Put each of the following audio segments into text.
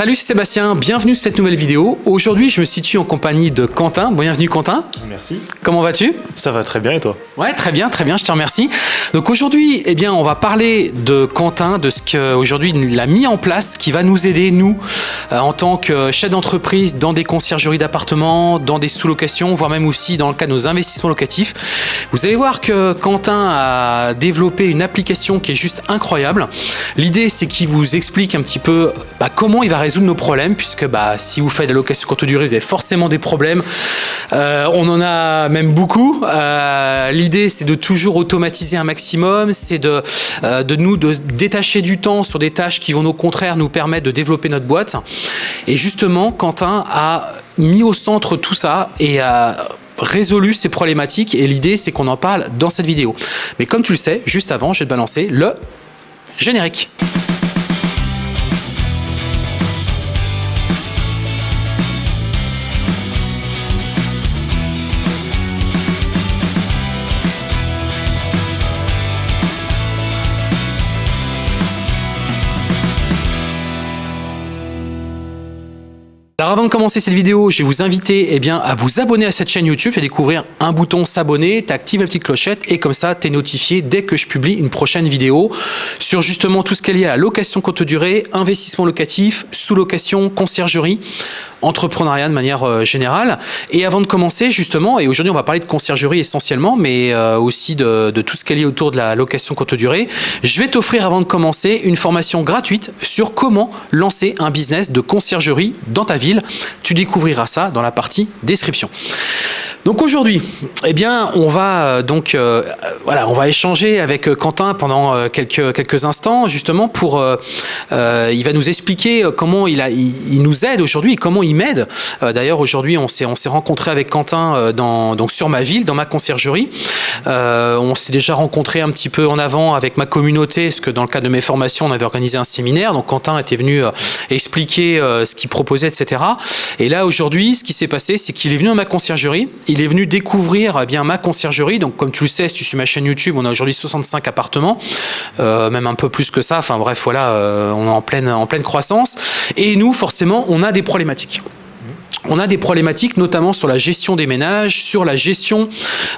Salut, c'est Sébastien, bienvenue sur cette nouvelle vidéo. Aujourd'hui, je me situe en compagnie de Quentin. Bienvenue Quentin. Merci. Comment vas-tu? Ça va très bien et toi? Ouais, très bien, très bien, je te remercie. Donc aujourd'hui, eh bien, on va parler de Quentin, de ce qu'aujourd'hui il a mis en place, qui va nous aider, nous, euh, en tant que chef d'entreprise, dans des conciergeries d'appartements, dans des sous-locations, voire même aussi dans le cas de nos investissements locatifs. Vous allez voir que Quentin a développé une application qui est juste incroyable. L'idée, c'est qu'il vous explique un petit peu bah, comment il va résoudre nos problèmes, puisque bah, si vous faites de la location courte durée, vous avez forcément des problèmes. Euh, on en a même beaucoup. Euh, L'idée, c'est de toujours automatiser un maximum, c'est de, euh, de nous de détacher du temps sur des tâches qui vont au contraire nous permettre de développer notre boîte. Et justement, Quentin a mis au centre tout ça et a résolu ces problématiques et l'idée c'est qu'on en parle dans cette vidéo. Mais comme tu le sais, juste avant, je vais te balancer le générique. Alors avant de commencer cette vidéo, je vais vous inviter eh bien, à vous abonner à cette chaîne YouTube et découvrir un bouton s'abonner, tu actives la petite clochette et comme ça tu es notifié dès que je publie une prochaine vidéo sur justement tout ce qui est lié à la location courte durée, investissement locatif, sous-location, conciergerie, entrepreneuriat de manière euh, générale. Et avant de commencer justement, et aujourd'hui on va parler de conciergerie essentiellement, mais euh, aussi de, de tout ce qui est lié autour de la location courte durée, je vais t'offrir avant de commencer une formation gratuite sur comment lancer un business de conciergerie dans ta ville tu découvriras ça dans la partie description. Donc aujourd'hui, eh bien, on va euh, donc euh, voilà, on va échanger avec euh, Quentin pendant quelques quelques instants justement pour il va nous expliquer comment il a il, nous aide aujourd'hui, comment il m'aide. D'ailleurs aujourd'hui, on s'est on s'est rencontré avec Quentin dans donc sur ma ville, dans ma conciergerie. on s'est déjà rencontré un petit peu en avant avec ma communauté, parce que dans le cadre de mes formations, on avait organisé un séminaire. Donc Quentin était venu expliquer ce qu'il proposait, etc. Et là aujourd'hui, ce qui s'est passé, c'est qu'il est venu dans ma conciergerie il est venu découvrir eh bien ma conciergerie. Donc, comme tu le sais, si tu suis ma chaîne YouTube, on a aujourd'hui 65 appartements, euh, même un peu plus que ça. Enfin bref, voilà, euh, on est en pleine croissance. Et nous, forcément, on a des problématiques on a des problématiques notamment sur la gestion des ménages, sur la gestion,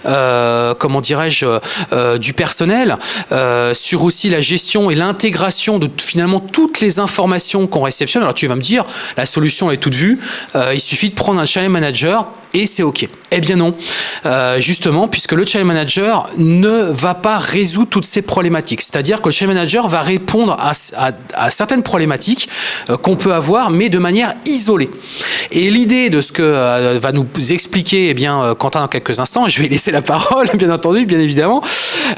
euh, comment dirais-je, euh, du personnel, euh, sur aussi la gestion et l'intégration de finalement toutes les informations qu'on réceptionne. Alors tu vas me dire, la solution est toute vue, il suffit de prendre un channel manager et c'est OK. Eh bien non, justement, puisque le channel manager ne va pas résoudre toutes ces problématiques. C'est-à-dire que le channel manager va répondre à, à certaines problématiques qu'on peut avoir, mais de manière isolée. Et l'idée de ce que euh, va nous expliquer eh bien, euh, Quentin dans quelques instants, je vais laisser la parole bien entendu, bien évidemment,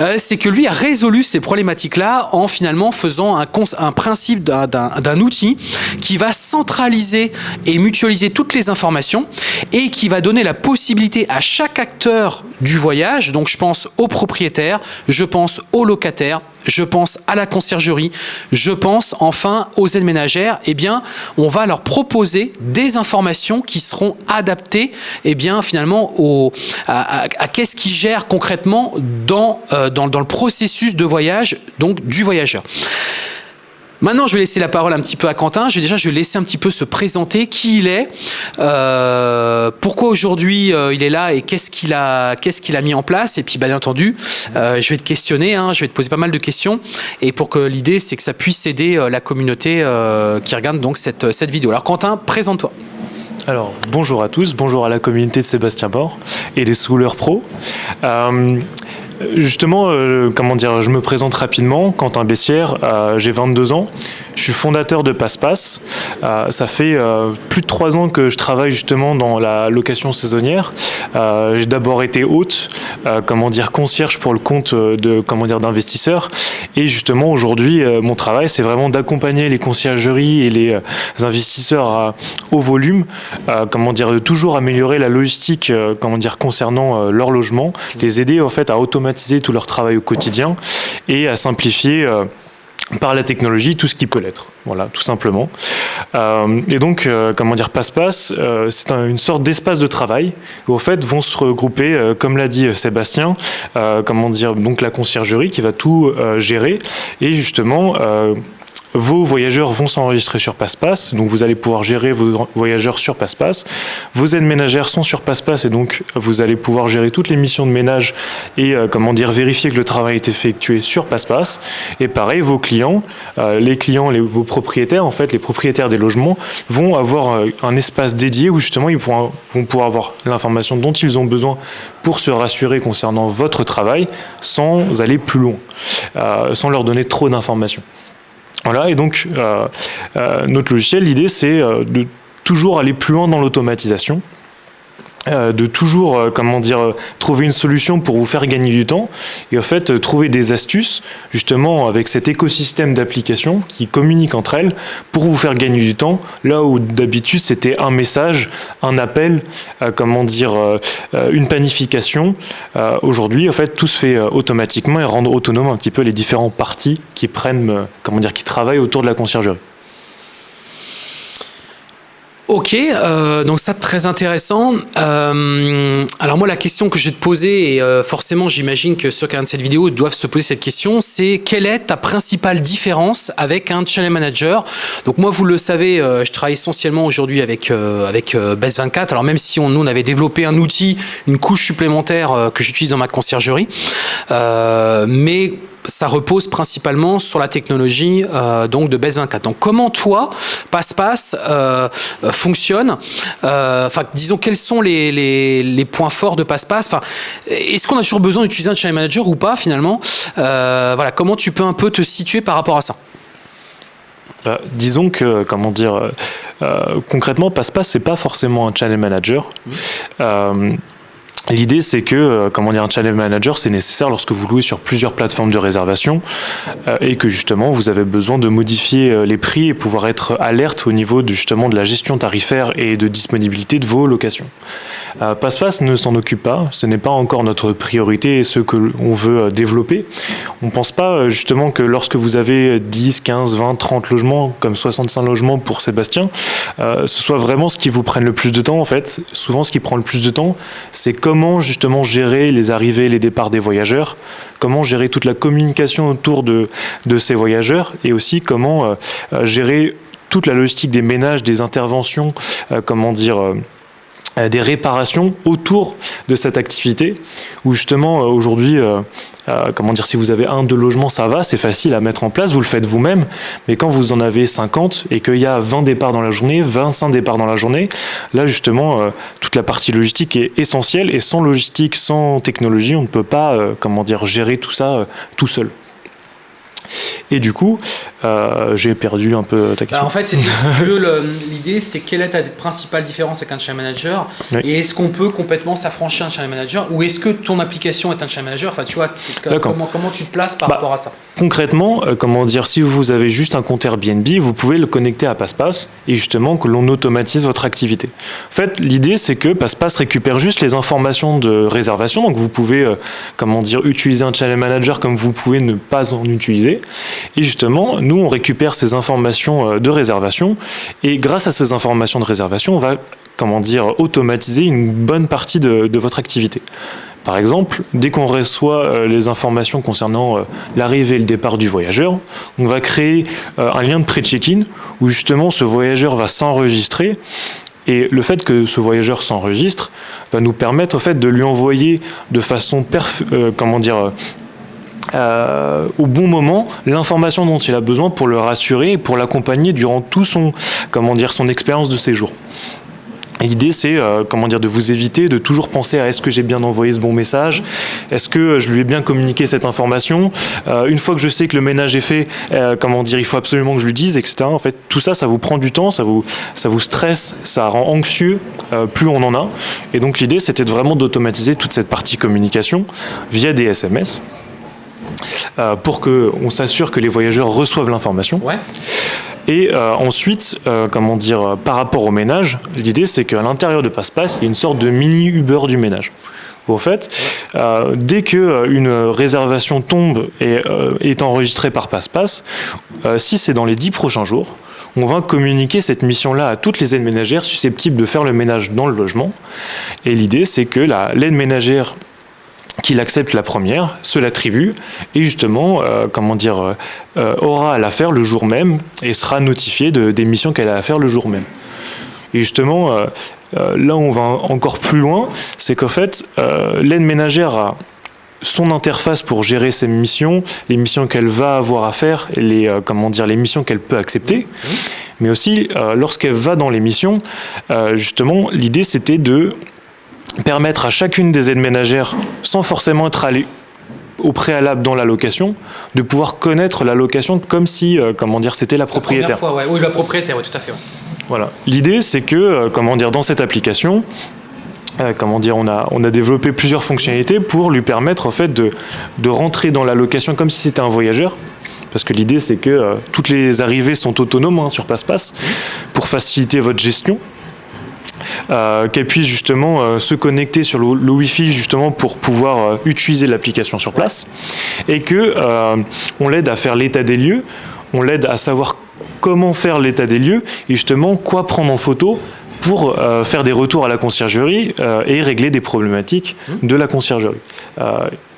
euh, c'est que lui a résolu ces problématiques-là en finalement faisant un, principe d'un outil qui va centraliser et mutualiser toutes les informations et qui va donner la possibilité à chaque acteur du voyage, donc je pense aux propriétaires, je pense aux locataires, je pense à la conciergerie, je pense enfin aux aides ménagères, eh bien, on va leur proposer des informations qui seront adaptées, eh bien, finalement, au, à, qu'est-ce qui gère concrètement dans, euh, dans, dans le processus de voyage, donc du voyageur. Maintenant, je vais laisser la parole un petit peu à Quentin. Je, déjà, je vais laisser un petit peu se présenter, qui il est, euh, pourquoi aujourd'hui euh, il est là et qu'est-ce qu'il a, qu'est-ce a mis en place. Et puis, bien entendu, euh, je vais te questionner, hein, je vais te poser pas mal de questions. Et pour que l'idée, c'est que ça puisse aider la communauté qui regarde donc cette, cette vidéo. Alors, Quentin, présente-toi. Alors, bonjour à tous, bonjour à la communauté de Sébastien Bord et des Souleurs Pro. Justement, euh, comment dire, je me présente rapidement. Quentin Bessière, euh, j'ai 22 ans. Je suis fondateur de PassePass. Euh, ça fait plus de trois ans que je travaille justement dans la location saisonnière. j'ai d'abord été hôte, comment dire, concierge pour le compte de d'investisseurs. Et justement, aujourd'hui, mon travail, c'est vraiment d'accompagner les conciergeries et les investisseurs à haut volume, comment dire, de toujours améliorer la logistique, comment dire, concernant leur logement, les aider en fait à automatiser tout leur travail au quotidien et à simplifier euh, par la technologie tout ce qui peut l'être. Voilà, tout simplement. Euh, et donc, euh, comment dire, passe-passe, c'est une sorte d'espace de travail où, en fait, vont se regrouper, comme l'a dit Sébastien, comment dire, donc la conciergerie qui va tout gérer et justement vos voyageurs vont s'enregistrer sur PassePass, donc vous allez pouvoir gérer vos voyageurs sur PassePass. Vos aides ménagères sont sur PassePass et donc vous allez pouvoir gérer toutes les missions de ménage et euh, comment dire vérifier que le travail est effectué sur PassePass. Et pareil, vos clients, euh, les clients, les, vos propriétaires, en fait, les propriétaires des logements vont avoir euh, un espace dédié où justement ils pourront, vont pouvoir avoir l'information dont ils ont besoin pour se rassurer concernant votre travail sans aller plus loin, sans leur donner trop d'informations. Voilà, et donc euh, euh, notre logiciel, l'idée c'est euh, de toujours aller plus loin dans l'automatisation. Euh, de toujours, euh, comment dire, euh, trouver une solution pour vous faire gagner du temps et en fait trouver des astuces justement avec cet écosystème d'applications qui communiquent entre elles pour vous faire gagner du temps là où d'habitude c'était un message, un appel, comment dire, une planification. Aujourd'hui en fait tout se fait automatiquement et rendre autonome un petit peu les différents parties qui prennent, comment dire, qui travaillent autour de la conciergerie. Ok, euh, donc ça très intéressant. Euh, alors moi la question que je vais te poser, et euh, forcément j'imagine que ceux qui regardent cette vidéo doivent se poser cette question, c'est quelle est ta principale différence avec un channel manager? Donc moi vous le savez, je travaille essentiellement aujourd'hui avec, avec Best24, alors même si on, nous on avait développé un outil, une couche supplémentaire que j'utilise dans ma conciergerie, mais ça repose principalement sur la technologie euh, donc de BES 24. Donc comment toi, PassePass euh, fonctionne euh, Enfin, disons quels sont les, les, points forts de PassePass Enfin, est-ce qu'on a toujours besoin d'utiliser un channel manager ou pas finalement? Voilà, comment tu peux un peu te situer par rapport à ça? Bah, disons que, comment dire, concrètement, PassePass, c'est pas forcément un channel manager. Mmh. L'idée, c'est que, euh, comment dire, un channel manager, c'est nécessaire lorsque vous louez sur plusieurs plateformes de réservation euh, et que justement, vous avez besoin de modifier euh, les prix et pouvoir être alerte au niveau de, justement de la gestion tarifaire et de disponibilité de vos locations. PassePass ne s'en occupe pas, ce n'est pas encore notre priorité et ce que l'on veut développer. On ne pense pas justement que lorsque vous avez 10, 15, 20, 30 logements, comme 65 logements pour Sébastien, ce soit vraiment ce qui vous prenne le plus de temps en fait. Souvent, ce qui prend le plus de temps, c'est comme comment justement gérer les arrivées et les départs des voyageurs, comment gérer toute la communication autour de, ces voyageurs et aussi comment euh, euh, gérer toute la logistique des ménages, des interventions, euh, comment dire des réparations autour de cette activité où justement aujourd'hui euh, comment dire, si vous avez un, deux logements, ça va, c'est facile à mettre en place, vous le faites vous-même. Mais quand vous en avez 50 et qu'il y a 20 départs dans la journée, 25 départs dans la journée, là justement, euh, toute la partie logistique est essentielle. Et sans logistique, sans technologie, on ne peut pas, euh, comment dire, gérer tout ça tout seul. Et du coup, euh, j'ai perdu un peu ta question. Bah, en fait, l'idée, c'est quelle est ta principale différence avec un channel manager Et est-ce qu'on peut complètement s'affranchir d'un channel manager Ou est-ce que ton application est un channel manager? Enfin, tu vois, comment, comment tu te places par bah, rapport à ça? Concrètement, euh, comment dire, si vous avez juste un compte Airbnb, vous pouvez le connecter à PassePass et justement que l'on automatise votre activité. En fait, l'idée, c'est que PassePass récupère juste les informations de réservation. Donc, vous pouvez, euh, comment dire, utiliser un channel manager comme vous pouvez ne pas en utiliser. Et justement, nous, on récupère ces informations euh, de réservation et grâce à ces informations de réservation, on va comment dire, automatiser une bonne partie de, votre activité. Par exemple, dès qu'on reçoit euh, les informations concernant euh, l'arrivée et le départ du voyageur, on va créer un lien de pré-check-in où justement ce voyageur va s'enregistrer et le fait que ce voyageur s'enregistre va nous permettre au fait de lui envoyer de façon comment dire euh, au bon moment l'information dont il a besoin pour le rassurer et pour l'accompagner durant tout son, comment dire, son expérience de séjour. L'idée, c'est euh, comment dire, de vous éviter de toujours penser à est-ce que j'ai bien envoyé ce bon message, est-ce que je lui ai bien communiqué cette information? Euh, une fois que je sais que le ménage est fait, comment dire, il faut absolument que je lui dise, etc. En fait, tout ça, ça vous prend du temps, ça vous, ça vous stresse, ça rend anxieux, plus on en a. Et donc l'idée, c'était vraiment d'automatiser toute cette partie communication via des SMS. Euh, pour qu'on s'assure que les voyageurs reçoivent l'information. Et euh, ensuite, euh, comment dire, par rapport au ménage, l'idée c'est qu'à l'intérieur de PassePass, il y a une sorte de mini Uber du ménage. En fait, dès qu'une réservation tombe et est enregistrée par PassePass, si c'est dans les dix prochains jours, on va communiquer cette mission-là à toutes les aides ménagères susceptibles de faire le ménage dans le logement. Et l'idée, c'est que l'aide ménagère qu'il accepte la première, se l'attribue et justement, euh, comment dire, euh, aura à la faire le jour même et sera notifié de, des missions qu'elle a à faire le jour même. Et justement, là où on va encore plus loin, c'est qu'en fait, l'aide ménagère a son interface pour gérer ses missions, les missions qu'elle va avoir à faire, et les, comment dire, les missions qu'elle peut accepter. Mais aussi, lorsqu'elle va dans les missions, justement, l'idée c'était de permettre à chacune des aides ménagères, sans forcément être allé au préalable dans la location, de pouvoir connaître la location comme si, euh, comment dire, c'était la propriétaire. La fois, Oui, la propriétaire, oui, tout à fait. Voilà. L'idée, c'est que, euh, comment dire, dans cette application, euh, comment dire, on a, on a développé plusieurs fonctionnalités pour lui permettre en fait de, de rentrer dans la location comme si c'était un voyageur. Parce que l'idée, c'est que toutes les arrivées sont autonomes hein, sur PassePass pour faciliter votre gestion. Euh, qu'elle puisse justement euh, se connecter sur le, Wi-Fi justement pour pouvoir euh, utiliser l'application sur place et que on l'aide à faire l'état des lieux, on l'aide à savoir comment faire l'état des lieux et justement quoi prendre en photo pour faire des retours à la conciergerie et régler des problématiques mmh. de la conciergerie.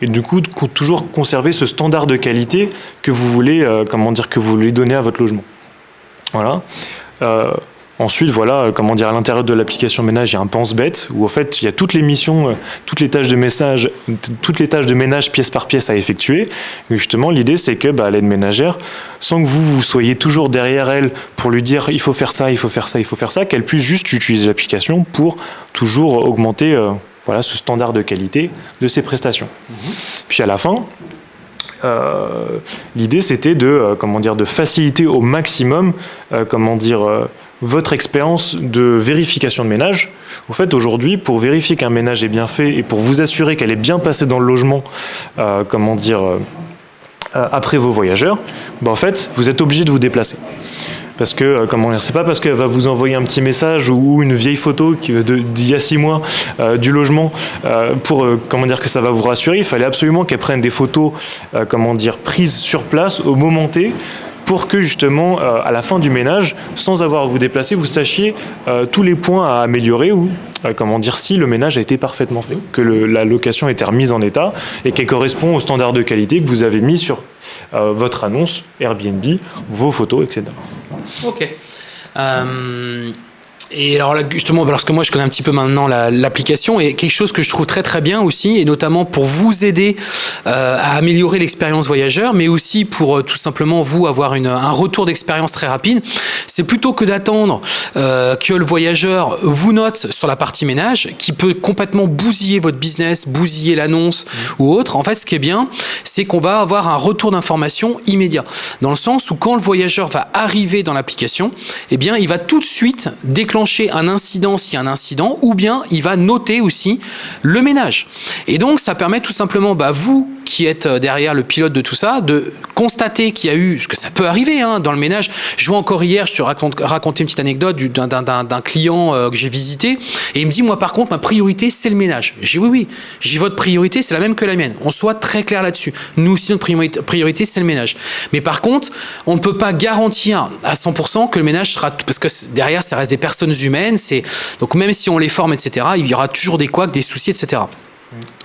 et du coup, toujours conserver ce standard de qualité que vous voulez, comment dire, que vous voulez donner à votre logement. Voilà. Ensuite, voilà, euh, comment dire, à l'intérieur de l'application ménage, il y a un pense-bête où en fait, il y a toutes les missions, euh, toutes les tâches de message, toutes les tâches de ménage pièce par pièce à effectuer. Mais justement, l'idée, c'est que bah, l'aide ménagère, sans que vous, vous soyez toujours derrière elle pour lui dire il faut faire ça, il faut faire ça, il faut faire ça, qu'elle puisse juste utiliser l'application pour toujours augmenter euh, voilà, ce standard de qualité de ses prestations. Mm-hmm. Puis à la fin, l'idée c'était de comment dire de faciliter au maximum comment dire votre expérience de vérification de ménage. En fait, aujourd'hui, pour vérifier qu'un ménage est bien fait et pour vous assurer qu'elle est bien passée dans le logement, euh, comment dire, euh, après vos voyageurs, bah, en fait, vous êtes obligé de vous déplacer. Parce que, euh, comment dire, c'est pas parce qu'elle va vous envoyer un petit message ou une vieille photo d'il y a six mois du logement pour, comment dire, que ça va vous rassurer. Il fallait absolument qu'elle prenne des photos, comment dire, prises sur place au moment T pour que justement, euh, à la fin du ménage, sans avoir à vous déplacer, vous sachiez euh, tous les points à améliorer ou, euh, comment dire, si le ménage a été parfaitement fait, que la location a été remise en état et qu'elle correspond aux standards de qualité que vous avez mis sur votre annonce Airbnb, vos photos, etc. Ok. Et alors là, justement, parce que moi je connais un petit peu maintenant l'application et quelque chose que je trouve très très bien aussi, et notamment pour vous aider euh, à améliorer l'expérience voyageur, mais aussi pour euh, tout simplement vous avoir une, un retour d'expérience très rapide, c'est plutôt que d'attendre euh, que le voyageur vous note sur la partie ménage, qui peut complètement bousiller votre business, bousiller l'annonce mmh. ou autre. En fait, ce qui est bien, c'est qu'on va avoir un retour d'information immédiat, dans le sens où quand le voyageur va arriver dans l'application, eh bien, il va tout de suite déclencher un incident s'il y a un incident, ou bien il va noter aussi le ménage. Et donc, ça permet tout simplement, bah, vous qui êtes euh, derrière le pilote de tout ça, de constater qu'il y a eu, ce que ça peut arriver hein, dans le ménage. Je vois encore hier, je te raconte, raconter une petite anecdote d'un client euh, que j'ai visité, et il me dit, moi par contre, ma priorité, c'est le ménage. J'ai oui, oui, j'ai votre priorité, c'est la même que la mienne. On soit très clair là-dessus. Nous aussi, notre priorité, c'est le ménage. Mais par contre, on ne peut pas garantir à 100% que le ménage sera, parce que derrière, ça reste des personnes humaines, c'est donc même si on les forme, etc., il y aura toujours des couacs, des soucis, etc.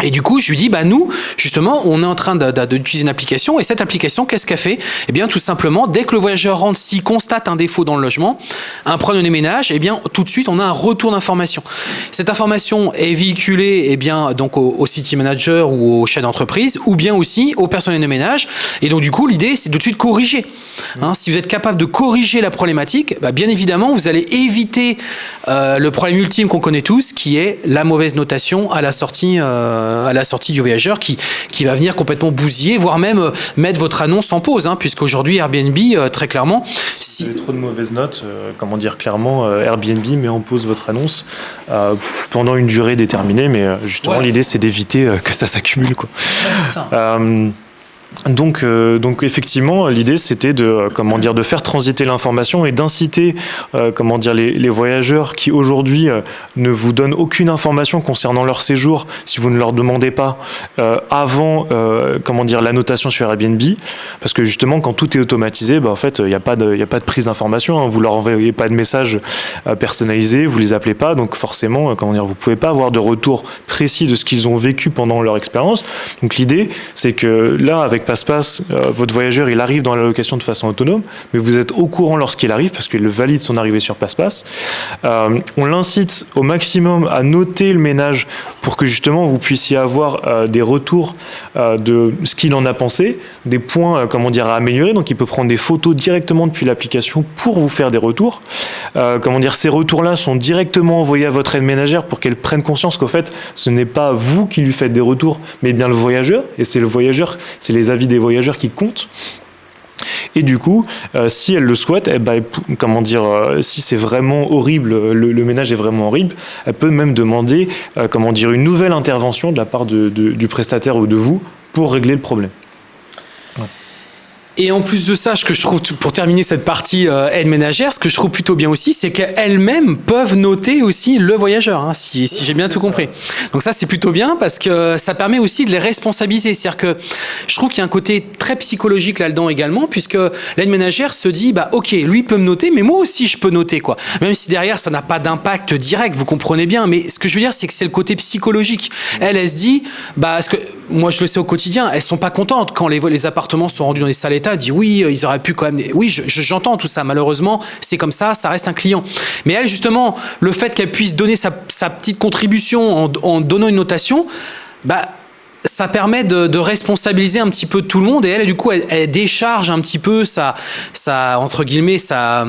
Et du coup, je lui dis, bah nous, justement, on est en train d'utiliser une application, et cette application, qu'est-ce qu'elle fait? Eh bien, tout simplement, dès que le voyageur rentre, s'il constate un défaut dans le logement, un problème de ménage, eh bien, tout de suite, on a un retour d'information. Cette information est véhiculée, eh bien, donc au, city manager ou au chef d'entreprise, ou bien aussi au personnel de ménage. Et donc, du coup, l'idée, c'est de tout de suite corriger. Hein, si vous êtes capable de corriger la problématique, bah, bien évidemment, vous allez éviter euh, le problème ultime qu'on connaît tous, qui est la mauvaise notation à la sortie. Euh, euh, à la sortie du voyageur qui, qui va venir complètement bousiller, voire même euh, mettre votre annonce en pause, hein, puisqu'aujourd'hui Airbnb, euh, très clairement... Si, vous avez trop de mauvaises notes, comment dire clairement, Airbnb met en pause votre annonce pendant une durée déterminée, mais justement l'idée c'est d'éviter que ça s'accumule. Ouais, donc, euh, donc effectivement, l'idée c'était de euh, comment dire de faire transiter l'information et d'inciter euh, comment dire les, voyageurs qui aujourd'hui ne vous donnent aucune information concernant leur séjour si vous ne leur demandez pas avant comment dire l'annotation sur Airbnb, parce que justement quand tout est automatisé, bah, en fait il n'y a pas de il a pas de prise d'information, hein, vous leur envoyez pas de message personnalisé, vous les appelez pas, donc forcément comment dire vous pouvez pas avoir de retour précis de ce qu'ils ont vécu pendant leur expérience. Donc l'idée c'est que là avec passe euh, votre voyageur il arrive dans la location de façon autonome, mais vous êtes au courant lorsqu'il arrive parce qu'il valide son arrivée sur passe-passe. Euh, on l'incite au maximum à noter le ménage pour que justement vous puissiez avoir euh, des retours de ce qu'il en a pensé, des points comment dire à améliorer. Donc il peut prendre des photos directement depuis l'application pour vous faire des retours. comment dire, ces retours-là sont directement envoyés à votre aide ménagère pour qu'elle prenne conscience qu'au fait ce n'est pas vous qui lui faites des retours, mais bien le voyageur. Et c'est le voyageur, c'est les des voyageurs qui comptent. Et du coup, euh, si elle le souhaite, eh ben, comment dire, euh, si c'est vraiment horrible, le, ménage est vraiment horrible, elle peut même demander, euh, comment dire, une nouvelle intervention de la part du prestataire ou de vous pour régler le problème. Et en plus de ça, ce que je trouve, pour terminer cette partie euh, aide ménagère, ce que je trouve plutôt bien aussi, c'est qu'elles-mêmes peuvent noter aussi le voyageur, hein, si, si j'ai bien tout compris. Donc ça, c'est plutôt bien parce que ça permet aussi de les responsabiliser. C'est-à-dire que je trouve qu'il y a un côté très psychologique là-dedans également, puisque l'aide ménagère se dit, bah ok, lui peut me noter, mais moi aussi je peux noter quoi. Même si derrière ça n'a pas d'impact direct, vous comprenez bien. Mais ce que je veux dire, c'est que c'est le côté psychologique. Elle, elle se dit, bah parce que moi je le sais au quotidien, elles sont pas contentes quand les, appartements sont rendus dans des sales état, dit oui, euh, ils auraient pu quand même. Oui, j'entends tout ça. Malheureusement, c'est comme ça, ça reste un client. Mais elle, justement, le fait qu'elle puisse donner sa, petite contribution en, en, donnant une notation, bah ça permet de, responsabiliser un petit peu tout le monde et elle du coup elle, décharge un petit peu sa, sa entre guillemets sa,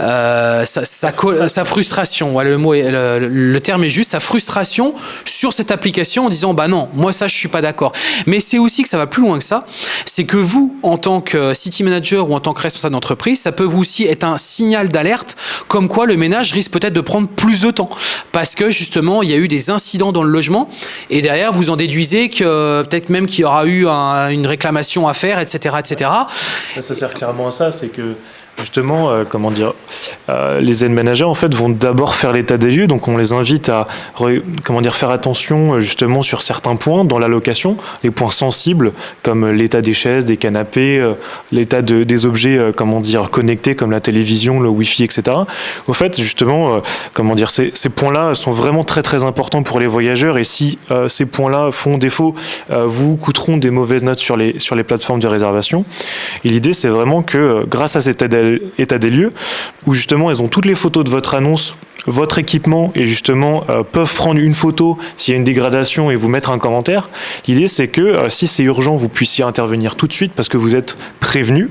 euh, sa, sa, frustration. Le mot le, terme est juste sa frustration sur cette application en disant bah non moi ça je suis pas d'accord. Mais c'est aussi que ça va plus loin que ça. C'est que vous en tant que city manager ou en tant que responsable d'entreprise ça peut vous aussi être un signal d'alerte comme quoi le ménage risque peut-être de prendre plus de temps. Parce que justement il y a eu des incidents dans le logement et derrière vous en déduisez que peut-être même qu'il y aura eu une réclamation à faire, etc. etc. Ça sert clairement à ça, c'est que Justement, euh, comment dire, euh, les aides managers en fait vont d'abord faire l'état des lieux, donc on les invite à comment dire faire attention euh, justement sur certains points dans la location, les points sensibles comme l'état des chaises, des canapés, l'état de, des objets comment dire connectés comme la télévision, le wifi, etc. Au fait, justement, comment dire, ces, points-là sont vraiment très très importants pour les voyageurs et si ces points-là font défaut, vous coûteront des mauvaises notes sur les sur les plateformes de réservation. Et l'idée, c'est vraiment que grâce à cette aide état des lieux, où justement elles ont toutes les photos de votre annonce, votre équipement, et justement euh, peuvent prendre une photo s'il y a une dégradation et vous mettre un commentaire. L'idée c'est que euh, si c'est urgent, vous puissiez intervenir tout de suite parce que vous êtes prévenu.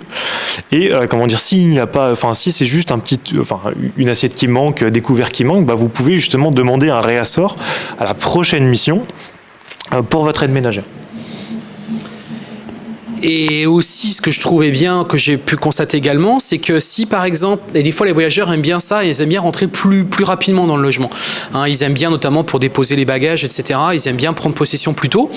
Et euh, comment dire, s'il n'y a pas, enfin si c'est juste un petit, enfin une assiette qui manque, découvert qui manque, bah, vous pouvez justement demander un réassort à la prochaine mission pour votre aide ménagère. Et aussi, ce que je trouvais bien, que j'ai pu constater également, c'est que si par exemple, et des fois les voyageurs aiment bien ça, ils aiment bien rentrer plus, plus rapidement dans le logement. Hein, ils aiment bien notamment pour déposer les bagages, etc. Ils aiment bien prendre possession plus tôt.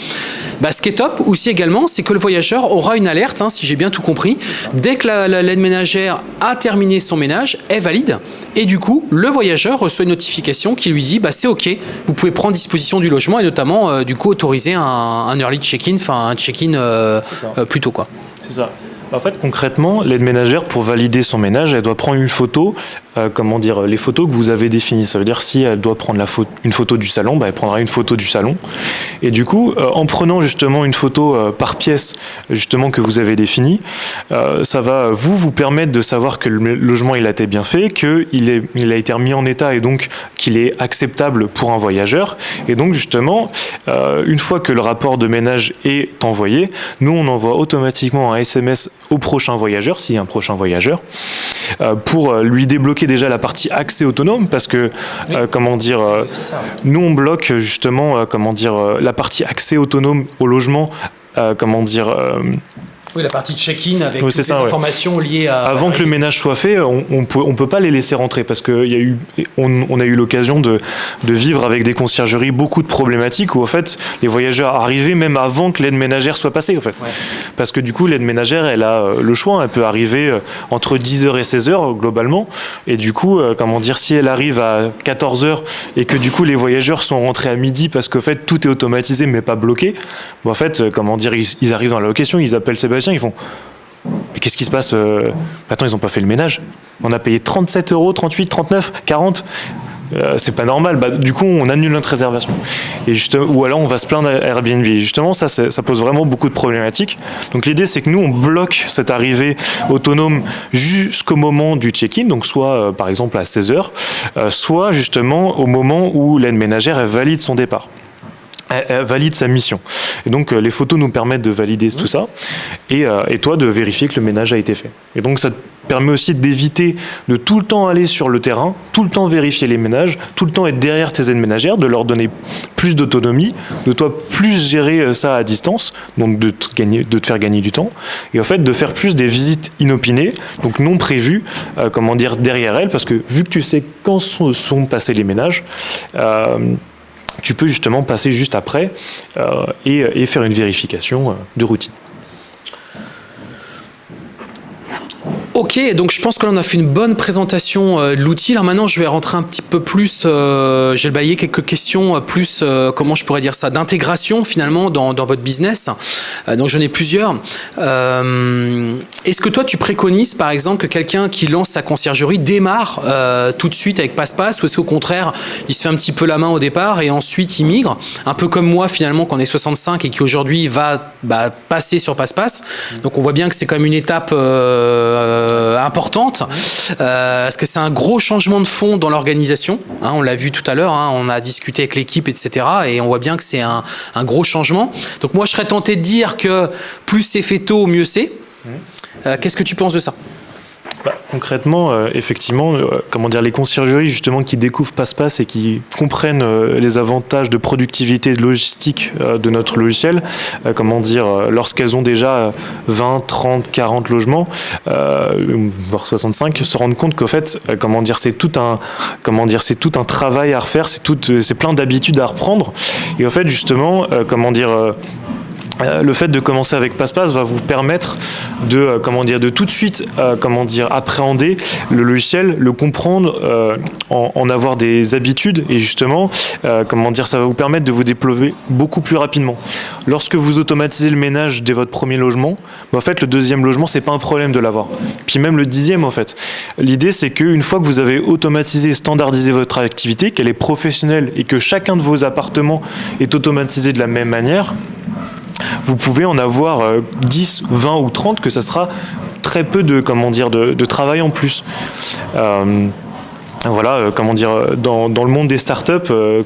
Bah, ce qui est top aussi également, c'est que le voyageur aura une alerte, hein, si j'ai bien tout compris. Dès que l'aide ménagère a terminé son ménage, est valide. Et du coup, le voyageur reçoit une notification qui lui dit bah, c'est OK, vous pouvez prendre disposition du logement et notamment euh, du coup autoriser un, early check-in, enfin un check-in euh, euh, quoi. C'est ça. En fait, concrètement, l'aide ménagère, pour valider son ménage, elle doit prendre une photo euh, comment dire, les photos que vous avez définies. Ça veut dire si elle doit prendre une photo du salon, bah, elle prendra une photo du salon. Et du coup, euh, en prenant justement une photo euh, par pièce, justement que vous avez définie, ça va vous vous permettre de savoir que le logement il a été bien fait, qu'il il a été remis en état et donc qu'il est acceptable pour un voyageur. Et donc justement, une fois que le rapport de ménage est envoyé, nous on envoie automatiquement un SMS au prochain voyageur, s'il y a un prochain voyageur, pour lui débloquer déjà la partie accès autonome parce que, euh, comment dire, euh, nous on bloque justement, euh, comment dire, la partie accès autonome au logement, comment dire Oui, la partie check-in avec Oui, toutes les ouais. informations liées à... Avant que le ménage soit fait, on on peut, on peut pas les laisser rentrer parce qu'on a eu, on, on a eu l'occasion de, de vivre avec des conciergeries beaucoup de problématiques où en fait les voyageurs arrivaient même avant que l'aide ménagère soit passée en fait. Ouais. Parce que du coup l'aide ménagère elle a euh, le choix, elle peut arriver euh, entre 10h et 16h globalement et du coup euh, comment dire si elle arrive à 14h et que du coup les voyageurs sont rentrés à midi parce qu'en fait tout est automatisé mais pas bloqué, bon, en fait euh, comment dire ils, ils arrivent dans la location, ils appellent Sébastien, ils font mais qu'est-ce qui se passe euh, Attends, ils n'ont pas fait le ménage. On a payé 37 euros, 38, 39, 40. Euh, c'est pas normal. Bah, du coup, on annule notre réservation. Et juste, ou alors, on va se plaindre à Airbnb. Justement, ça, ça pose vraiment beaucoup de problématiques. Donc, l'idée, c'est que nous, on bloque cette arrivée autonome jusqu'au moment du check-in. Donc, soit, euh, par exemple, à 16 heures, euh, soit justement au moment où l'aide ménagère valide son départ. Elle, elle valide sa mission. Et donc, euh, les photos nous permettent de valider tout ça. Et, euh, et toi, de vérifier que le ménage a été fait. Et donc, ça te permet aussi d'éviter de tout le temps aller sur le terrain, tout le temps vérifier les ménages, tout le temps être derrière tes aides ménagères, de leur donner plus d'autonomie, de toi plus gérer euh, ça à distance, donc de te, gagner, de te faire gagner du temps, et en fait de faire plus des visites inopinées, donc non prévues, euh, comment dire, derrière elles, parce que vu que tu sais quand sont, sont passés les ménages, euh, tu peux justement passer juste après euh, et, faire une vérification euh, de routine. Ok, donc je pense que là on a fait une bonne présentation euh, de l'outil. Alors maintenant je vais rentrer un petit peu plus, euh, j'ai baillé quelques questions euh, plus, euh, comment je pourrais dire ça, d'intégration finalement dans, dans votre business. Euh, donc j'en ai plusieurs. Euh, Est-ce que toi tu préconises par exemple que quelqu'un qui lance sa conciergerie démarre tout de suite avec passe-passe ou est-ce qu'au contraire il se fait un petit peu la main au départ et ensuite il migre? Un peu comme moi finalement quand on est 65 et qui aujourd'hui va bah, passer sur passe-passe. Donc on voit bien que c'est quand même une étape euh, importante. Euh, parce que c'est un gros changement de fond dans l'organisation. Hein, on l'a vu tout à l'heure, hein, on a discuté avec l'équipe, etc. Et on voit bien que c'est un, un gros changement. Donc moi, je serais tenté de dire que plus c'est fait tôt, mieux c'est. Euh, Qu'est-ce que tu penses de ça? Bah, concrètement, euh, effectivement, euh, dire, les conciergeries justement qui découvrent Passe-Passe et qui comprennent euh, les avantages de productivité et de logistique de notre logiciel, comment dire, lorsqu'elles ont déjà euh, 20, 30, 40 logements, voire 65, se rendent compte qu'en fait, comment dire, c'est tout un, comment dire, c'est tout un travail à refaire, c'est tout, c'est plein d'habitudes à reprendre. Et en fait, justement, comment dire. Euh, le fait de commencer avec Passe-Passe va vous permettre de euh, de tout de suite euh, comment dire appréhender le logiciel, le comprendre, en, avoir des habitudes et justement comment dire ça va vous permettre de vous déployer beaucoup plus rapidement. Lorsque vous automatisez le ménage dès votre premier logement, bah, en fait le deuxième logement c'est pas un problème de l'avoir. Puis même le dixième en fait. L'idée c'est qu'une fois que vous avez automatisé, standardisé votre activité, qu'elle est professionnelle et que chacun de vos appartements est automatisé de la même manière, vous pouvez en avoir euh, 10, 20 ou 30, que ça sera très peu de, comment dire, de, travail en plus. Euh, voilà, euh, comment dire, euh, dans, le monde des startups euh,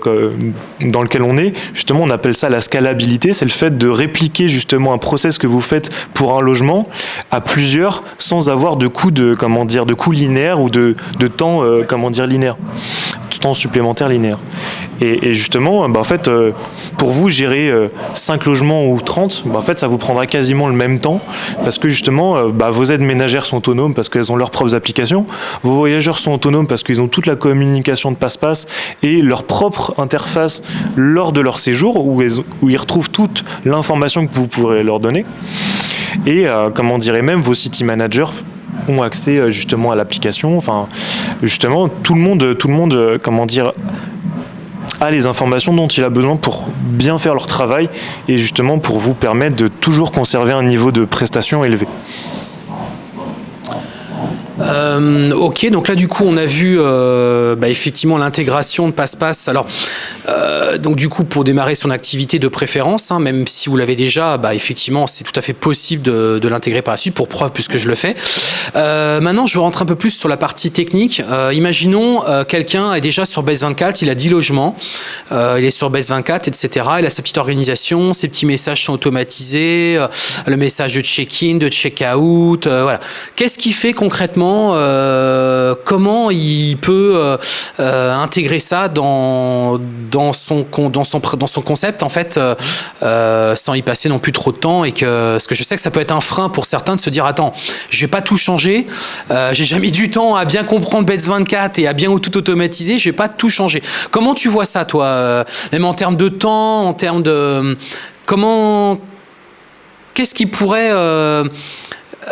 dans lequel on est, justement, on appelle ça la scalabilité. C'est le fait de répliquer justement un process que vous faites pour un logement à plusieurs sans avoir de coût de, comment dire, de ou de, de temps, euh, comment dire, linéaire, temps supplémentaire linéaire. Et, justement, bah, en fait, euh, pour vous gérer 5 logements ou 30, bah, en fait, ça vous prendra quasiment le même temps parce que justement, euh, bah, vos aides ménagères sont autonomes parce qu'elles ont leurs propres applications, vos voyageurs sont autonomes parce qu'ils ont toute la communication de passe-passe et leur propre interface lors de leur séjour où ils, retrouvent toute l'information que vous pourrez leur donner. Et euh, comment dirait même vos city managers ont accès euh, justement à l'application. Enfin, justement, tout le monde, tout le monde, euh, comment dire, a les informations dont il a besoin pour bien faire leur travail et justement pour vous permettre de toujours conserver un niveau de prestation élevé. Euh, ok, donc là du coup on a vu euh, bah, effectivement l'intégration de passe-passe. Alors euh, donc du coup pour démarrer son activité de préférence, hein, même si vous l'avez déjà, bah, effectivement c'est tout à fait possible de, l'intégrer par la suite pour preuve puisque je le fais. Maintenant je rentre un peu plus sur la partie technique. Imaginons quelqu'un est déjà sur Base 24, il a 10 logements, il est sur Base 24, etc. Il a sa petite organisation, ses petits messages sont automatisés, le message de check-in, de check-out, voilà. Qu'est-ce qui fait concrètement comment comment il peut intégrer ça dans dans son dans son dans son concept en fait sans y passer non plus trop de temps et que parce que je sais que ça peut être un frein pour certains de se dire attends je vais pas tout changer j'ai jamais du temps à bien comprendre Bets 24 et à bien tout automatiser je vais pas tout changer. Comment tu vois ça toi même en termes de temps en termes de comment qu'est-ce qui pourrait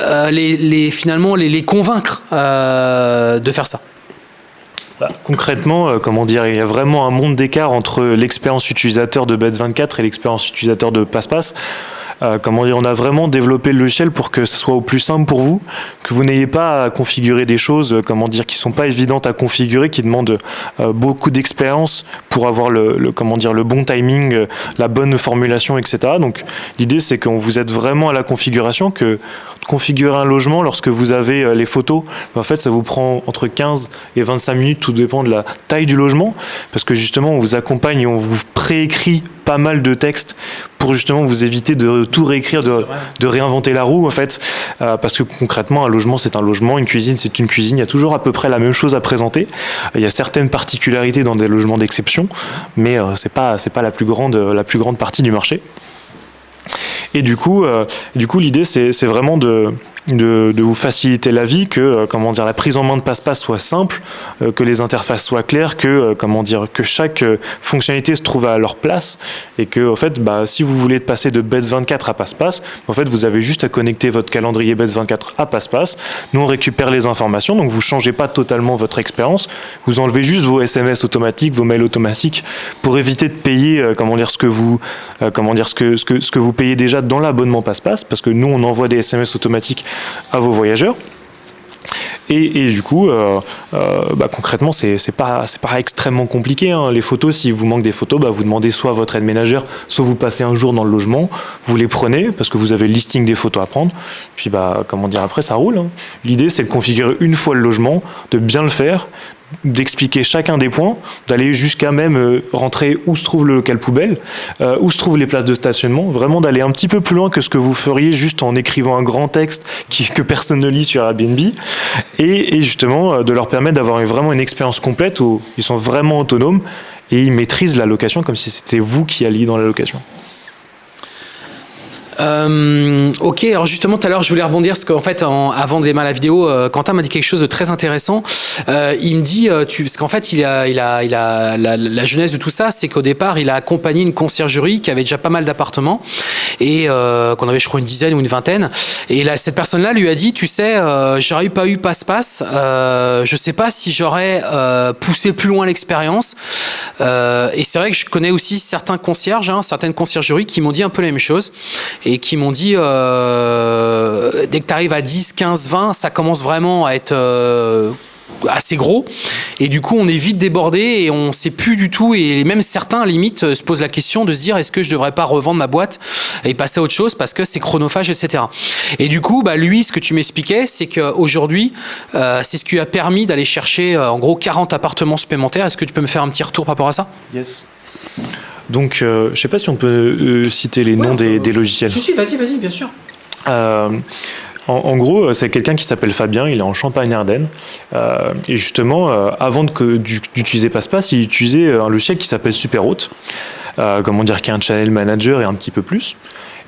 euh, euh, les, finalement les, convaincre euh, de faire ça bah, concrètement, comment dire, il y a vraiment un monde d'écart entre l'expérience utilisateur de Bets24 et l'expérience utilisateur de PassPass. Euh, comment dire, on a vraiment développé le logiciel pour que ce soit au plus simple pour vous, que vous n'ayez pas à configurer des choses, euh, comment dire, qui sont pas évidentes à configurer, qui demandent euh, beaucoup d'expérience pour avoir le, comment dire, le bon timing, la bonne formulation, etc. Donc l'idée c'est qu'on vous aide vraiment à la configuration, que configurer un logement lorsque vous avez les photos, en fait ça vous prend entre 15 et 25 minutes, tout dépend de la taille du logement, parce que justement on vous accompagne et on vous préécrit pas mal de textes pour justement vous éviter de tout réécrire, de, de réinventer la roue en fait, euh, parce que concrètement un logement c'est un logement, une cuisine c'est une cuisine, il y a toujours à peu près la même chose à présenter. Il y a certaines particularités dans des logements d'exception, mais euh, c'est pas c'est pas la plus grande la plus grande partie du marché. Et du coup, euh, du coup l'idée c'est vraiment de de, vous faciliter la vie, que euh, comment dire la prise en main de passe-passe soit simple, euh, que les interfaces soient claires, que euh, comment dire que chaque fonctionnalité se trouve à leur place et que en fait bah, si vous voulez passer de Bets 24 à passe-passe, en fait vous avez juste à connecter votre calendrier Bets 24 à passe-passe. Nous on récupère les informations donc vous changez pas totalement votre expérience, vous enlevez juste vos SMS automatiques, vos mails automatiques pour éviter de payer comment dire ce que vous comment dire ce que ce que ce que vous payez déjà dans l'abonnement passe-passe parce que nous on envoie des SMS automatiques à vos voyageurs. Et, du coup, euh, euh, bah, concrètement, c'est pas, pas extrêmement compliqué. Hein. Les photos, s'il vous manque des photos, bah, vous demandez soit votre aide ménagère, soit vous passez un jour dans le logement, vous les prenez parce que vous avez le listing des photos à prendre. Puis, bah, comment dire, après, ça roule. Hein. L'idée, c'est de configurer une fois le logement, de bien le faire, d'expliquer chacun des points, d'aller jusqu'à même euh, rentrer où se trouve le local poubelle, euh, où se trouvent les places de stationnement, vraiment d'aller un petit peu plus loin que ce que vous feriez juste en écrivant un grand texte que personne ne lit sur Airbnb, et, et justement euh, de leur permettre d'avoir vraiment une expérience complète où ils sont vraiment autonomes et ils maîtrisent la location comme si c'était vous qui alliez dans la location. Euh, ok, alors justement tout à l'heure je voulais rebondir parce qu'en fait avant de démarrer la vidéo, euh, Quentin m'a dit quelque chose de très intéressant. Euh, il me dit, parce qu'en fait il a, il a, il a la, la jeunesse de tout ça, c'est qu'au départ il a accompagné une conciergerie qui avait déjà pas mal d'appartements et qu'on avait je crois une dizaine ou une vingtaine. Et là cette personne-là lui a dit, tu sais, j'aurais pas eu passe-passe, je sais pas si j'aurais poussé plus loin l'expérience. et c'est vrai que je connais aussi certains concierges, hein, certaines conciergeries qui m'ont dit un peu la même chose qui m'ont dit euh, dès que tu arrives à 10, 15, 20, ça commence vraiment à être euh, assez gros. Et du coup on est vite débordé et on sait plus du tout et même certains limite se posent la question de se dire est-ce que je devrais pas revendre ma boîte et passer à autre chose parce que c'est chronophage etc et du coup bah lui ce que tu m'expliquais c'est qu'aujourd'hui euh, c'est ce qui a permis d'aller chercher en gros 40 appartements supplémentaires. Est-ce que tu peux me faire un petit retour par rapport à ça? Yes donc, euh, je ne sais pas si on peut euh, citer les noms des, logiciels. Si, si, vas-y, vas-y, bien sûr. Euh, en, gros, c'est quelqu'un qui s'appelle Fabien, il est en Champagne-Ardenne. et justement, avant d'utiliser PassePass, il utilisait un logiciel qui s'appelle Superhôte, comment dire, qui est un channel manager et un petit peu plus.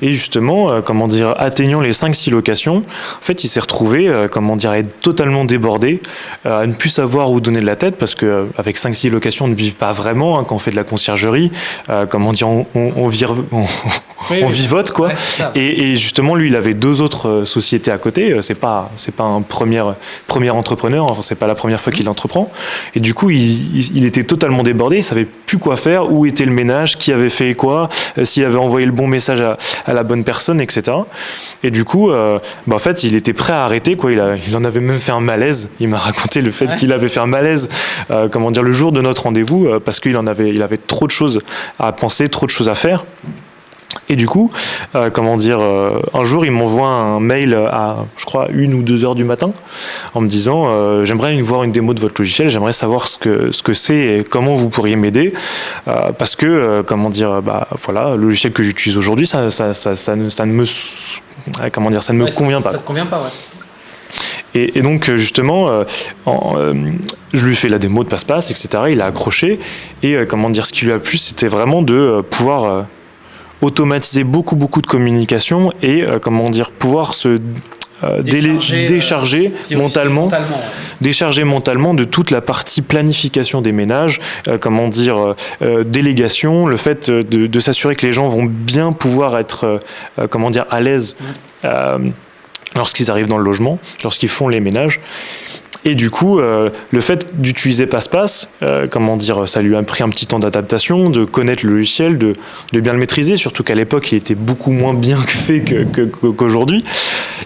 Et justement, euh, comment dire, atteignant les 5-6 locations, en fait, il s'est retrouvé, euh, comment dire, à être totalement débordé, euh, à ne plus savoir où donner de la tête, parce que avec 5-6 locations, on ne vit pas vraiment hein, quand on fait de la conciergerie. comment dire, on, on, on, vire, on vivote quoi. et, justement, lui, il avait deux autres sociétés à côté. C'est pas, c'est pas un premier, premier entrepreneur. Enfin, c'est pas la première fois qu'il entreprend. Et du coup, il, il, était totalement débordé. Il savait plus quoi faire, où était le ménage, qui avait fait quoi, s'il avait envoyé le bon message à, à la bonne personne, etc. Et du coup, euh, bah, en fait, il était prêt à arrêter. Quoi. Il, a, il en avait même fait un malaise. Il m'a raconté le fait qu'il avait fait un malaise, euh, comment dire, le jour de notre rendez-vous, euh, parce qu'il en avait, il avait trop de choses à penser, trop de choses à faire. Et du coup, euh, comment dire, euh, un jour, il m'envoie un mail à, je crois, une ou deux heures du matin, en me disant euh, j'aimerais voir une démo de votre logiciel, j'aimerais savoir ce que ce que c'est et comment vous pourriez m'aider, parce que, comment dire, bah voilà, le logiciel que j'utilise aujourd'hui, ça, ça, ça, ça, ne, ça ne me, comment dire, ça ne me convient pas. Ça te convient pas, ouais. Et, donc justement, je lui ai fait la démo de passe-passe, etc. Il a accroché. Et comment dire, ce qui lui a plu, c'était vraiment de pouvoir automatiser beaucoup beaucoup de communication et comment dire pouvoir se euh, décharger, décharger euh, mentalement, décharger mentalement de toute la partie planification des ménages, euh, comment dire, délégation, le fait de, s'assurer que les gens vont bien pouvoir être, comment dire, à l'aise lorsqu'ils arrivent dans le logement, lorsqu'ils font les ménages. Et du coup, euh, le fait d'utiliser Passe-Passe, euh, comment dire, ça lui a pris un petit temps d'adaptation, de connaître le logiciel, de, bien le maîtriser, surtout qu'à l'époque, il était beaucoup moins bien fait qu'aujourd'hui.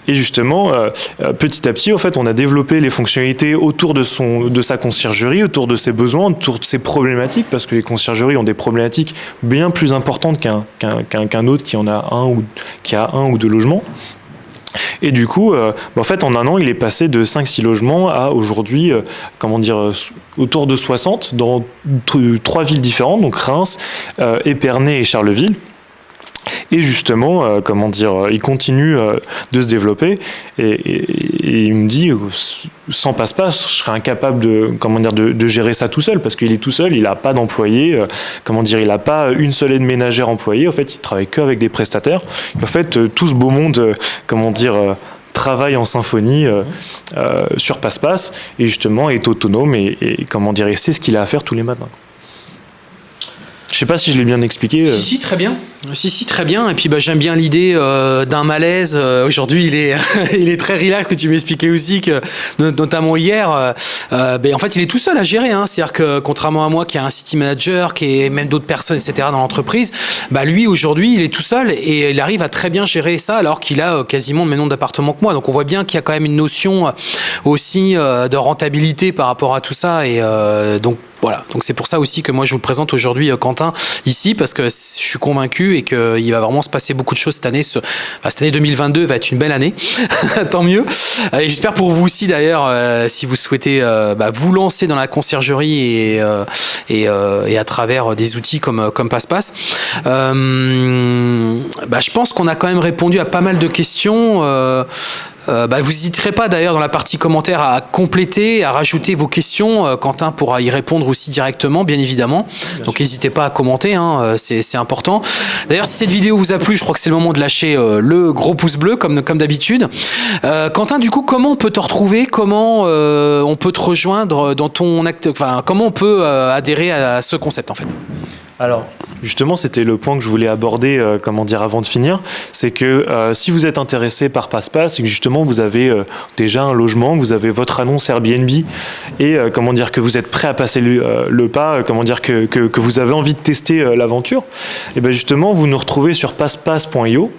Et justement, euh, petit à petit, en fait, on a développé les fonctionnalités autour de, son, de sa conciergerie, autour de ses besoins, autour de ses problématiques, parce que les conciergeries ont des problématiques bien plus importantes qu'un qu'un autre qui en a un ou qui a un ou deux logements. Et du coup, euh, bah, en fait, en un an, il est passé de 5-6 logements à aujourd'hui, euh, comment dire, euh, autour de 60 dans trois villes différentes, donc Reims, Épernay et Charleville. Et justement, euh, comment dire, euh, il continue euh, de se développer et, il me dit, sans passe-passe, je serais incapable de, comment dire, de, gérer ça tout seul parce qu'il est tout seul, il n'a pas d'employé, comment dire, il n'a pas une seule aide ménagère employée, en fait, il travaille qu'avec des prestataires. en fait, tout ce beau monde, comment dire, travaille en symphonie sur passe-passe et justement est autonome et, et comment dire, c'est ce qu'il a à faire tous les matins. Je sais pas si je l'ai bien expliqué. Si, si, très bien. Si, si, très bien. Et puis bah, j'aime bien l'idée euh, d'un malaise. Euh, aujourd'hui, il est, il est très relax, que tu m'expliquais aussi, que, notamment hier. Euh, ben, en fait, il est tout seul à gérer. Hein. C'est-à-dire que contrairement à moi, qui a un city manager, qui est même d'autres personnes, etc., dans l'entreprise, bah, lui, aujourd'hui, il est tout seul et il arrive à très bien gérer ça alors qu'il a quasiment le même nombre d'appartements que moi. Donc on voit bien qu'il y a quand même une notion aussi de rentabilité par rapport à tout ça. Et donc, voilà, donc c'est pour ça aussi que moi je vous présente aujourd'hui euh, Quentin ici parce que je suis convaincu et qu'il va vraiment se passer beaucoup de choses cette année. cette année 2022 va être une belle année, tant mieux. Euh, et j'espère pour vous aussi d'ailleurs, euh, si vous souhaitez bah, vous lancer dans la conciergerie et, à travers des outils comme, comme PassePass. bah, je pense qu'on a quand même répondu à pas mal de questions. Euh, bah, vous n'hésiterez pas d'ailleurs dans la partie commentaires à compléter, à rajouter vos questions. Euh, Quentin pourra y répondre aussi directement, bien évidemment. Donc n'hésitez pas à commenter, hein, euh, c'est important. D'ailleurs, si cette vidéo vous a plu, je crois que c'est le moment de lâcher le gros pouce bleu, comme, comme d'habitude. Quentin, du coup, comment on peut te retrouver? Comment on peut te rejoindre dans ton acte Enfin, comment on peut adhérer à ce concept en fait? Alors, justement, c'était le point que je voulais aborder, euh, comment dire, avant de finir, c'est que euh, si vous êtes intéressé par PassePass, et que justement vous avez euh, déjà un logement, vous avez votre annonce Airbnb, et comment dire que vous êtes prêt à passer le, pas, comment dire que, que, vous avez envie de tester l'aventure, et bien justement, vous nous retrouvez sur passepass.io.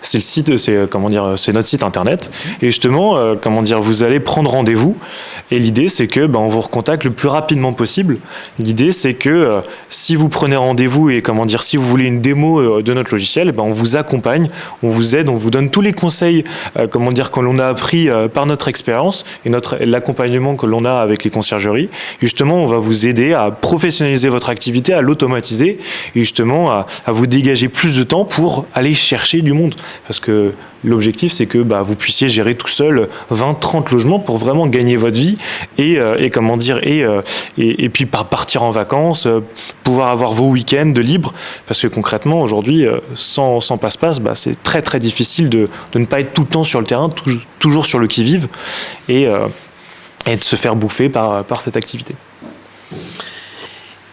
C'est le site, c'est comment dire, c'est notre site internet. Et justement, comment dire, vous allez prendre rendez-vous. Et l'idée, c'est que ben, on vous recontacte le plus rapidement possible. L'idée, c'est que si vous prenez rendez-vous et comment dire, si vous voulez une démo euh, de notre logiciel, ben on vous accompagne, on vous aide, on vous donne tous les conseils, euh, comment dire, que l'on a appris euh, par notre expérience et notre l'accompagnement que l'on a avec les conciergeries. justement, on va vous aider à professionnaliser votre activité, à l'automatiser et justement à, à vous dégager plus de temps pour aller chercher du monde. Parce que L'objectif, c'est que bah, vous puissiez gérer tout seul 20-30 logements pour vraiment gagner votre vie et, et comment dire et, et, et, puis partir en vacances, pouvoir avoir vos week-ends de libre, parce que concrètement, aujourd'hui, euh, sans, passe-passe, bah, c'est très très difficile de, de, ne pas être tout le temps sur le terrain, toujours sur le qui-vive, euh, et de se faire bouffer par, par cette activité.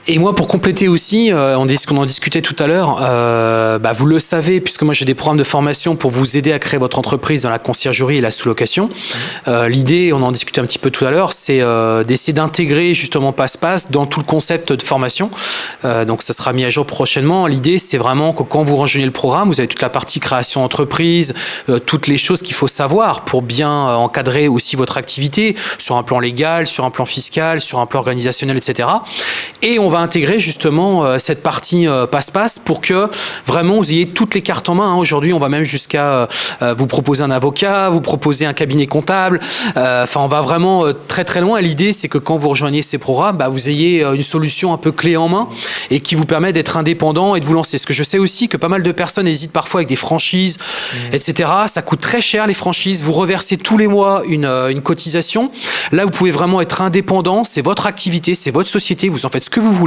Et moi, pour compléter aussi, euh, on dit qu'on en discutait tout à l'heure, euh, bah, vous le savez, puisque moi j'ai des programmes de formation pour vous aider à créer votre entreprise dans la conciergerie et la sous-location. Euh, L'idée, on en discutait un petit peu tout à l'heure, c'est euh, d'essayer d'intégrer justement Passe-Passe dans tout le concept de formation. Euh, donc ça sera mis à jour prochainement. L'idée, c'est vraiment que quand vous rejoignez le programme, vous avez toute la partie création d'entreprise, euh, toutes les choses qu'il faut savoir pour bien encadrer aussi votre activité sur un plan légal, sur un plan fiscal, sur un plan organisationnel, etc. Et on va intégrer justement cette partie passe-passe pour que vraiment vous ayez toutes les cartes en main. Hein. Aujourd'hui, on va même jusqu'à vous proposer un avocat, vous proposer un cabinet comptable. Enfin, on va vraiment très très loin. L'idée, c'est que quand vous rejoignez ces programmes, bah, vous ayez une solution un peu clé en main et qui vous permet d'être indépendant et de vous lancer. Ce que je sais aussi que pas mal de personnes hésitent parfois avec des franchises, mmh. etc. Ça coûte très cher les franchises. Vous reversez tous les mois une, une cotisation. Là, vous pouvez vraiment être indépendant. C'est votre activité, c'est votre société. Vous en faites ce que vous voulez.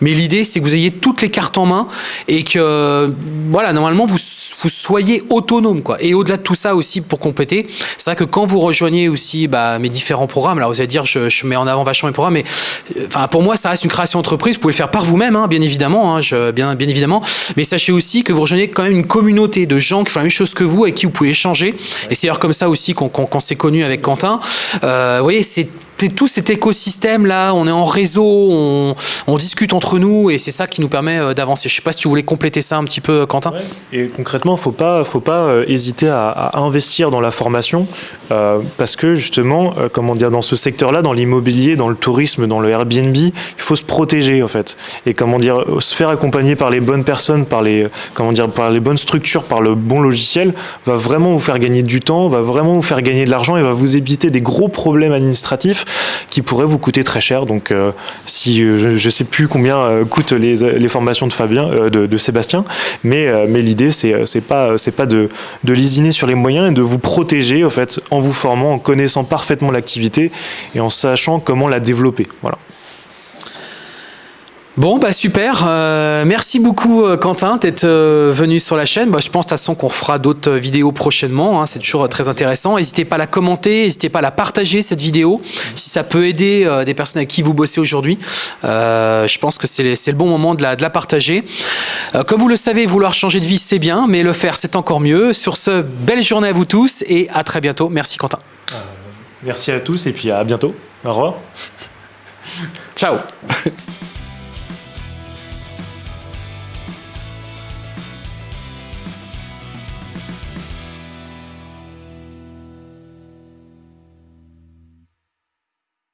Mais l'idée, c'est que vous ayez toutes les cartes en main et que, voilà, normalement, vous, soyez autonome. Quoi. Et au-delà de tout ça aussi, pour compléter, c'est vrai que quand vous rejoignez aussi bah, mes différents programmes, alors vous allez dire, je, mets en avant vachement mes programmes, mais enfin, pour moi, ça reste une création d'entreprise. Vous pouvez le faire par vous-même, hein, bien évidemment, hein, je, bien, bien évidemment. Mais sachez aussi que vous rejoignez quand même une communauté de gens qui font la même chose que vous et qui vous pouvez échanger. Et c'est d'ailleurs comme ça aussi qu'on s'est connu avec Quentin. Euh, vous voyez, c'est tout cet écosystème là, on est en réseau, on, discute entre nous et c'est ça qui nous permet euh, d'avancer. Je sais pas si tu voulais compléter ça un petit peu, Quentin. Et concrètement, faut pas, faut pas euh, hésiter à, investir dans la formation euh, parce que justement, comment dire, dans ce secteur-là, dans l'immobilier, dans le tourisme, dans le Airbnb, il faut se protéger en fait et comment dire, se faire accompagner par les bonnes personnes, par les, comment dire, par les bonnes structures, par le bon logiciel, va vraiment vous faire gagner du temps, va vraiment vous faire gagner de l'argent et va vous éviter des gros problèmes administratifs qui pourrait vous coûter très cher. Donc, euh, si euh, je ne sais plus combien euh, coûtent les, formations de Fabien, de, Sébastien, mais, l'idée c'est c'est pas de, de lisiner sur les moyens et de vous protéger en en vous formant, en connaissant parfaitement l'activité et en sachant comment la développer. Voilà. Bon, bah super. Euh, merci beaucoup, euh, Quentin, d'être euh, venu sur la chaîne. Bah, je pense de toute façon qu'on fera d'autres vidéos prochainement. Hein, c'est toujours très intéressant. N'hésitez pas à la commenter, n'hésitez pas à la partager, cette vidéo, si ça peut aider des personnes avec qui vous bossez aujourd'hui. je pense que c'est le bon moment de la, de la partager. comme vous le savez, vouloir changer de vie, c'est bien, mais le faire, c'est encore mieux. Sur ce, belle journée à vous tous et à très bientôt. Merci, Quentin. merci à tous et puis à bientôt. Au revoir. Ciao